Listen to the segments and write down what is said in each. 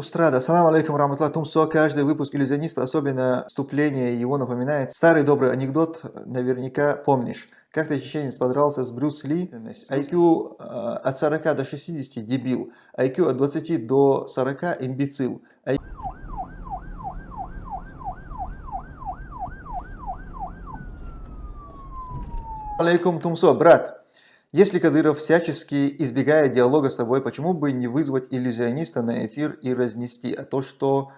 Устрада. Ассаламу алейкум раматлах тумсо. Каждый выпуск иллюзиониста, особенно вступление его напоминает. Старый добрый анекдот, наверняка помнишь. Как-то чеченец подрался с Брюс Ли. IQ э, от 40 до 60 – дебил. IQ от 20 до 40 – имбецил. Алейкум тумсо, брат. Если Кадыров всячески избегает диалога с тобой, почему бы не вызвать иллюзиониста на эфир и разнести? А то, что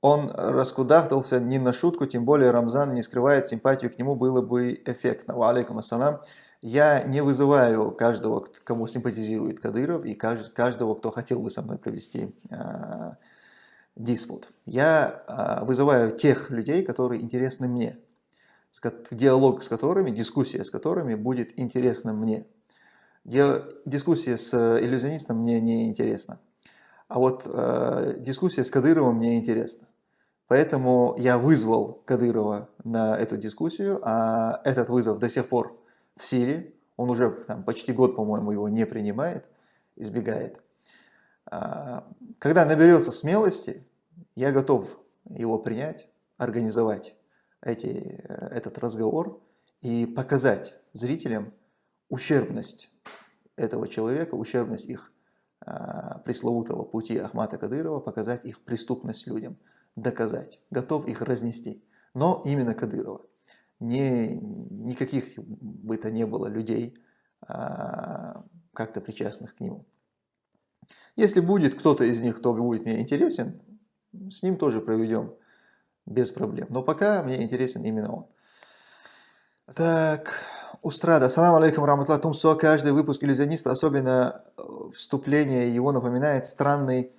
он раскудахтался не на шутку, тем более Рамзан не скрывает симпатию к нему, было бы эффектно. Ва алейкум ассалам. Я не вызываю каждого, кому симпатизирует Кадыров, и каждого, кто хотел бы со мной провести э, диспут. Я э, вызываю тех людей, которые интересны мне, диалог с которыми, дискуссия с которыми будет интересна мне. Дискуссия с э, иллюзионистом мне не интересна. А вот э, дискуссия с Кадыровым мне интересна. Поэтому я вызвал Кадырова на эту дискуссию, а этот вызов до сих пор в силе. Он уже там, почти год, по-моему, его не принимает, избегает. А, когда наберется смелости, я готов его принять, организовать эти, э, этот разговор и показать зрителям ущербность этого человека, ущербность их э, пресловутого пути Ахмата Кадырова, показать их преступность людям, доказать, готов их разнести. Но именно Кадырова. Не, никаких бы то не было людей, э, как-то причастных к нему. Если будет кто-то из них, кто будет мне интересен, с ним тоже проведем без проблем. Но пока мне интересен именно он. Так... Устрада. Ассаламу алейкум раматлах тумсо. Каждый выпуск иллюзиониста, особенно э, вступление его напоминает странный,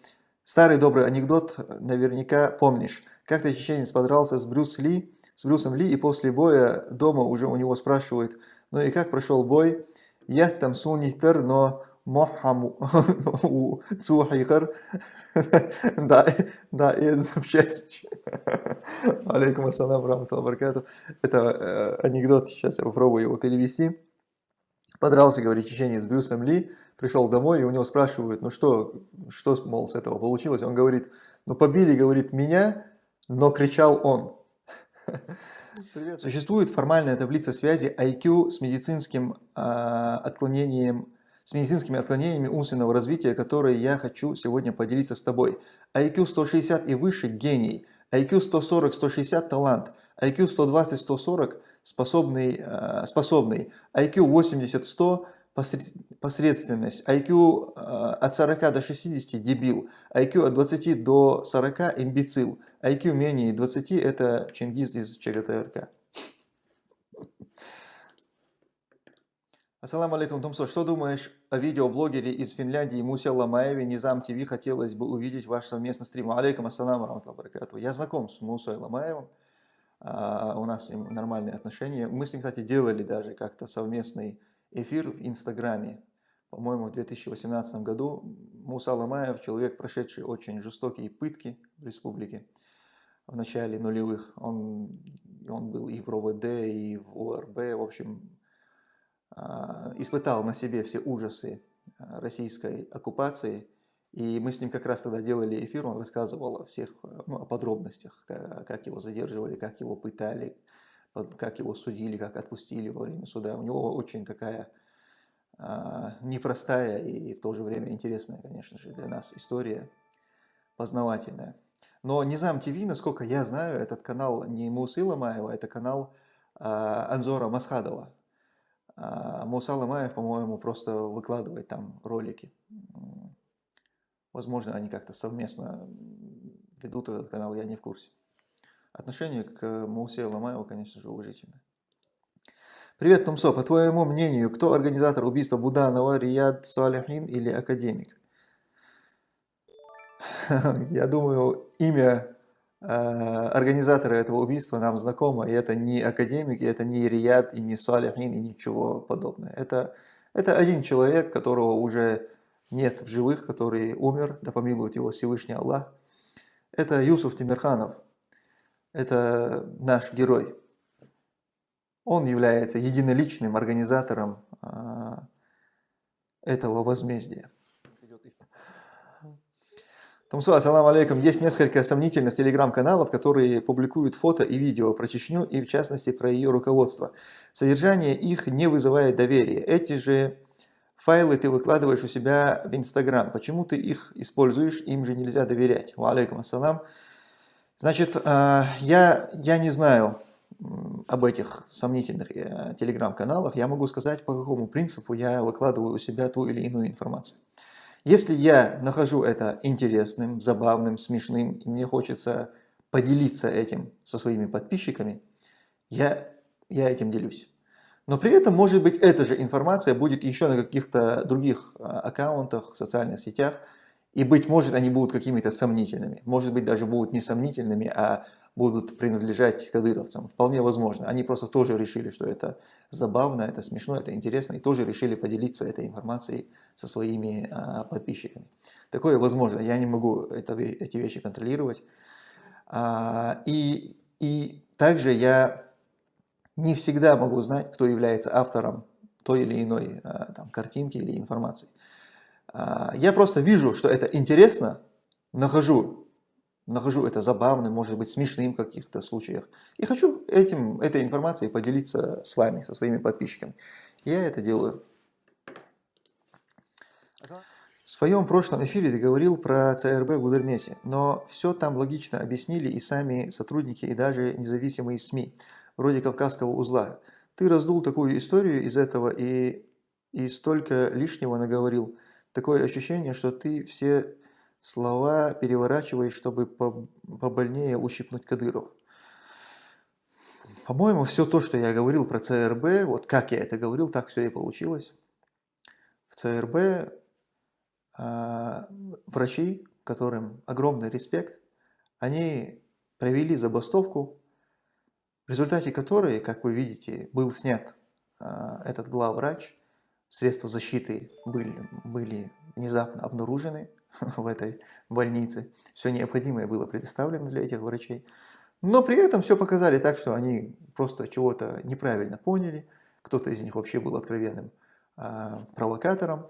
старый добрый анекдот, наверняка помнишь. Как-то чеченец подрался с Брюс Ли, с Брюсом Ли, и после боя дома уже у него спрашивают, ну и как прошел бой? Я там сунитер, но Мохаму Цухайхар. Да, да, и это запчасть. Алейкум ассалам, рамталла баркату. Это э, анекдот, сейчас я попробую его перевести. Подрался, говорит, чеченец с Брюсом Ли, пришел домой, и у него спрашивают, ну что, что, мол, с этого получилось? Он говорит, ну побили, говорит, меня, но кричал он. Привет. Существует формальная таблица связи IQ с медицинским э, отклонением с медицинскими отклонениями умственного развития, которые я хочу сегодня поделиться с тобой. IQ 160 и выше – гений. IQ 140-160 – талант. IQ 120-140 – способный, э, способный. IQ 80-100 – посредственность. IQ э, от 40 до 60 – дебил. IQ от 20 до 40 – имбецил. IQ менее 20 – это Чингиз из ЧГТРК. Ассаламу алейкум, Тумсо. Что думаешь о видеоблогере из Финляндии Мусе Ламаеве, Низам ТВ? Хотелось бы увидеть ваш совместный стрим. Алейкум ассаламу баракату. Я знаком с Мусой Ламаевым. А, у нас с ним нормальные отношения. Мы с ним, кстати, делали даже как-то совместный эфир в Инстаграме. По-моему, в 2018 году Муса Ламаев, человек, прошедший очень жестокие пытки в республике в начале нулевых. Он, он был и в РОВД, и в ОРБ, в общем, испытал на себе все ужасы а, российской оккупации. И мы с ним как раз тогда делали эфир, он рассказывал о всех ну, о подробностях, как его задерживали, как его пытали, как его судили, как отпустили во время суда. У него очень такая а, непростая и в то же время интересная, конечно же, для нас история, познавательная. Но Низам ТВ, насколько я знаю, этот канал не Мусила Маева, это канал Анзора Масхадова. А Муса Ламаев, по-моему, просто выкладывает там ролики. Возможно, они как-то совместно ведут этот канал, я не в курсе. Отношение к Мусе Ламаеву, конечно же, уважительное. Привет, Тумсо. По твоему мнению, кто организатор убийства Буданова, Рияд Салихин или академик? Я думаю, имя организаторы этого убийства нам знакомы, и это не академики, это не Рияд, и не Салихин, и ничего подобного. Это, это один человек, которого уже нет в живых, который умер, да помилует его Всевышний Аллах. Это Юсуф Тимирханов, это наш герой. Он является единоличным организатором э, этого возмездия. Тамсу, ассаламу алейкум. Есть несколько сомнительных телеграм-каналов, которые публикуют фото и видео про Чечню и в частности про ее руководство. Содержание их не вызывает доверия. Эти же файлы ты выкладываешь у себя в Инстаграм. Почему ты их используешь? Им же нельзя доверять. Ва алейкум ассалам. Значит, э, я, я не знаю об этих сомнительных э, телеграм-каналах. Я могу сказать, по какому принципу я выкладываю у себя ту или иную информацию. Если я нахожу это интересным, забавным, смешным, и мне хочется поделиться этим со своими подписчиками, я, я этим делюсь. Но при этом, может быть, эта же информация будет еще на каких-то других а, аккаунтах, социальных сетях, и, быть может, они будут какими-то сомнительными. Может быть, даже будут не сомнительными, а будут принадлежать кадыровцам. Вполне возможно. Они просто тоже решили, что это забавно, это смешно, это интересно, и тоже решили поделиться этой информацией со своими а, подписчиками. Такое возможно. Я не могу это, эти вещи контролировать. А, и, и также я не всегда могу знать, кто является автором той или иной а, там, картинки или информации. А, я просто вижу, что это интересно, нахожу нахожу это забавным, может быть смешным в каких-то случаях. И хочу этим, этой информацией поделиться с вами, со своими подписчиками. Я это делаю. В своем прошлом эфире ты говорил про ЦРБ в Гудермесе, но все там логично объяснили и сами сотрудники, и даже независимые СМИ, вроде Кавказского узла. Ты раздул такую историю из этого и, и столько лишнего наговорил. Такое ощущение, что ты все слова переворачиваешь, чтобы побольнее ущипнуть Кадырова. По-моему, все то, что я говорил про ЦРБ, вот как я это говорил, так все и получилось. В ЦРБ э, врачи, которым огромный респект, они провели забастовку, в результате которой, как вы видите, был снят э, этот главврач, средства защиты были, были внезапно обнаружены, в этой больнице. Все необходимое было предоставлено для этих врачей. Но при этом все показали так, что они просто чего-то неправильно поняли. Кто-то из них вообще был откровенным э, провокатором.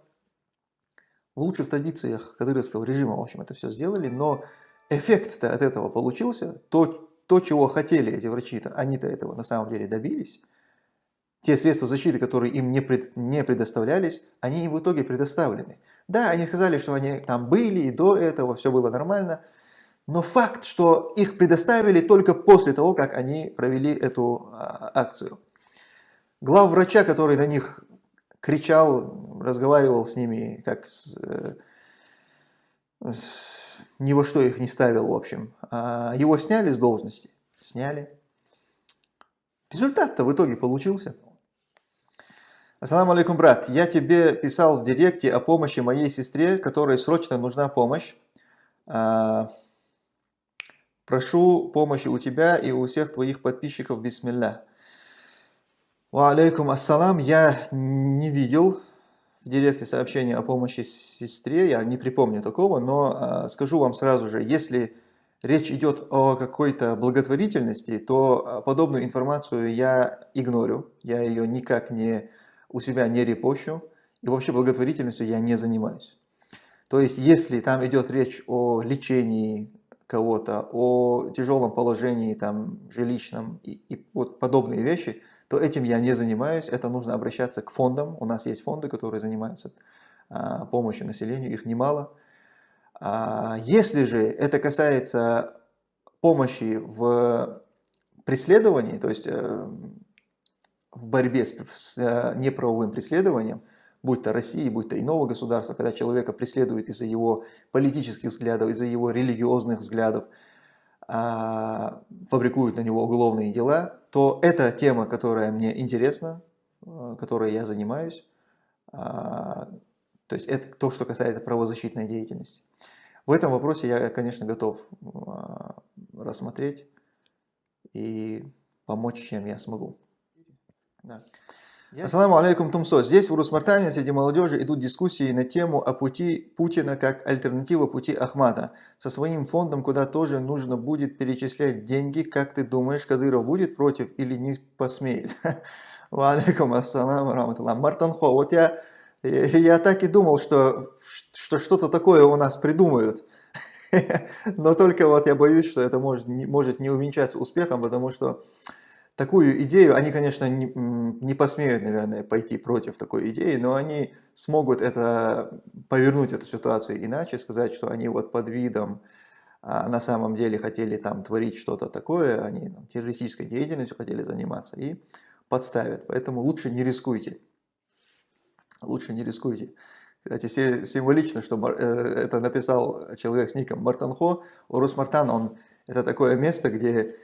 В лучших традициях кадыровского режима, в общем, это все сделали, но эффект-то от этого получился. То, то, чего хотели эти врачи-то, они-то этого на самом деле добились. Те средства защиты, которые им не, пред, не предоставлялись, они им в итоге предоставлены. Да, они сказали, что они там были и до этого, все было нормально, но факт, что их предоставили только после того, как они провели эту а, акцию. Глав врача, который на них кричал, разговаривал с ними, как с, э, с, ни во что их не ставил, в общем. А его сняли с должности? Сняли. Результат-то в итоге получился. Ассаламу алейкум, брат. Я тебе писал в директе о помощи моей сестре, которой срочно нужна помощь. А, прошу помощи у тебя и у всех твоих подписчиков. Бисмилля. Ва алейкум ассалам. Я не видел в директе сообщения о помощи сестре. Я не припомню такого, но а, скажу вам сразу же, если речь идет о какой-то благотворительности, то а, подобную информацию я игнорю. Я ее никак не у себя не репощу, и вообще благотворительностью я не занимаюсь. То есть, если там идет речь о лечении кого-то, о тяжелом положении там, жилищном и, и вот подобные вещи, то этим я не занимаюсь. Это нужно обращаться к фондам. У нас есть фонды, которые занимаются а, помощью населению, их немало. А, если же это касается помощи в преследовании, то есть э, в борьбе с, с э, неправовым преследованием, будь то России, будь то иного государства, когда человека преследуют из-за его политических взглядов, из-за его религиозных взглядов, а, фабрикуют на него уголовные дела, то это тема, которая мне интересна, э, которой я занимаюсь. А, то есть это то, что касается правозащитной деятельности. В этом вопросе я, конечно, готов а, рассмотреть и помочь, чем я смогу. Да. Ассаламу алейкум, Тумсо. Здесь в Урусмартане среди молодежи идут дискуссии на тему о пути Путина как альтернатива пути Ахмада. Со своим фондом, куда тоже нужно будет перечислять деньги. Как ты думаешь, Кадыров будет против или не посмеет? Ва алейкум ассалам, раматуллах. Мартанхо, вот я, я так и думал, что что что-то такое у нас придумают. Но только вот я боюсь, что это может может не увенчаться успехом, потому что такую идею, они, конечно, не, не посмеют, наверное, пойти против такой идеи, но они смогут это, повернуть эту ситуацию иначе, сказать, что они вот под видом а на самом деле хотели там творить что-то такое, они там, террористической деятельностью хотели заниматься и подставят. Поэтому лучше не рискуйте. Лучше не рискуйте. Кстати, символично, что э, это написал человек с ником Мартанхо. Урус Мартан, он, это такое место, где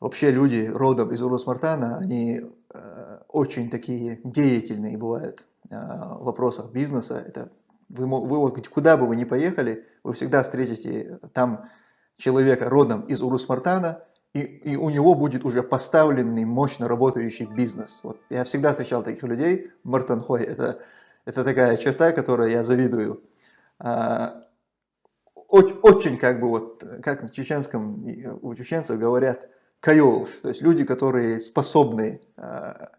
вообще люди родом из Урус Мартана, они э, очень такие деятельные бывают э, в вопросах бизнеса. Это вы, вы вот куда бы вы ни поехали, вы всегда встретите там человека родом из Урус-Мартана, и, и у него будет уже поставленный, мощно работающий бизнес. Вот я всегда встречал таких людей. Мартанхой – это, это такая черта, которой я завидую. А, очень, очень как бы вот, как в чеченском, у чеченцев говорят, кайолш, то есть люди, которые способны а,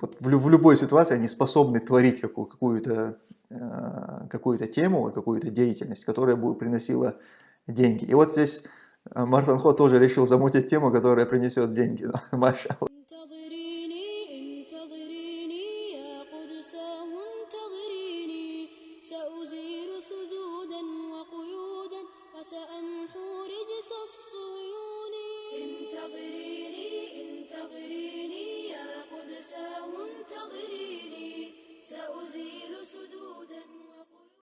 вот в, в любой ситуации, они способны творить какую-то Э, какую-то тему, какую-то деятельность, которая бы приносила деньги. И вот здесь э, Мартин Хо тоже решил замутить тему, которая принесет деньги. Маша.